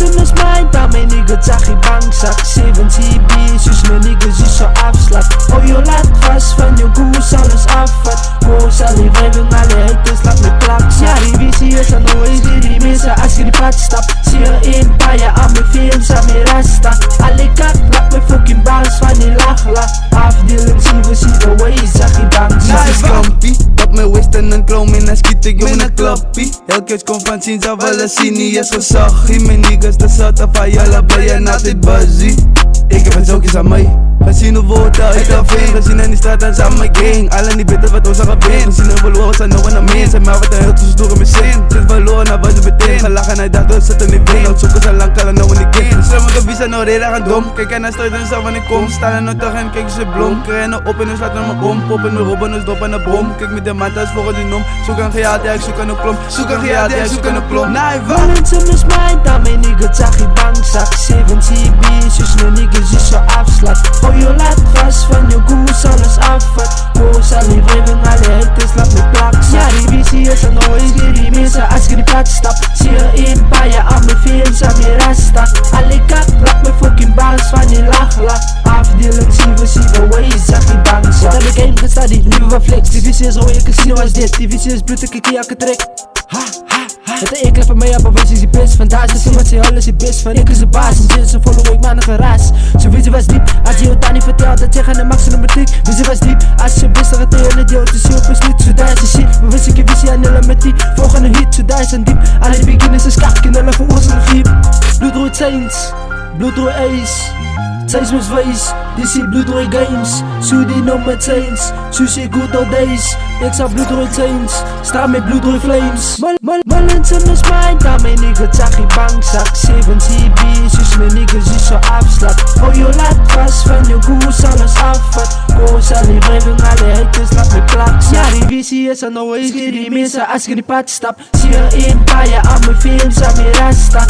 Zimmer's mind da my nigger sag i Banksack 7TB my niggas, nigger si so afslag O jo laat was you go, goes alles affat Goes al die wegen alle het is laat me plaks Ja die visie is aan nooit die die misse as je die pad Stop. En ik in een klappie Elke keer kom van zien, niet eens gezag Mijn niggas, de zat af ben je altijd buzzy Ik heb een zoekjes aan mij Gezien de woorden, ik heb veel Gezien in die straat en samen gang Alle niet weten wat ons aan gebeen Gezien de verloren, zijn nog in de mens En maar wat een heel tussendoor in mijn zin meteen Gelachen en hij dacht, dat zit in die been Zoeken ze lang, kallen nou in die game Slim met de visa, nou reden gaan dom? Kijk en hij stuit en zo wanneer ik kom. Staan er nog toch en kijk ze blom Krijgen op en dan slaat naar mijn bom. Pop en de robben, dus dop en de bom. Kijk met de maat, is volgens die nom. Zoek een gehaald, ja ik zoek aan een klom Zoek een gehaald, ja ik zoek aan een klom Nee, wat? Valentine is mijn dan mijn nigga Tsachi bankzak 7 TB, dus mijn niggas is zo afslag. Oh je laat vast van je goes, clutch stop. Siger en bare jeg om min film som i rester Alle kan blok my fucking bars van je lachler Afdeling 7 for 7 ways af die danser Dan the game gestart die nieuwe van flex Die visie is rode casino als dit Die visie is bloed I ik jakke trek Ha ha. Ha Het enkele van mij op een is best is iemand zei alles is best van Ik is de baas, en is een follow, ik maak een geraas. Zo weten was diep, als je het niet vertelt Dat je gaan de max nummer 3 Wist was diep, als je best dat het hele deel Dus je op is niet, zo daar is de shit Maar wist ik je visie aan nullen met die Volgende hit, zo daar is een diep Alle beginners is kak, knullen voor ons een griep. Bloedrood Saints, Bloedrood Ace Sy's mos wys, dis die bloedrooi games. So die nummer chains, soos die good old days. Ek sa bloedrooi chains, sta met bloedrooi flames. Mal, mal, mal in ons mind Daar my niggas zag die bankzak 7 CB, soos my niggas is so afslag Hou jou laat vast van jou goes, alles afvat Goes aan die wrijving, alle haters, laat my plaks Ja, die visie is aan always, die die mensen als ik die pad stap Zie je een paar jaar aan mijn films, aan mijn rasta.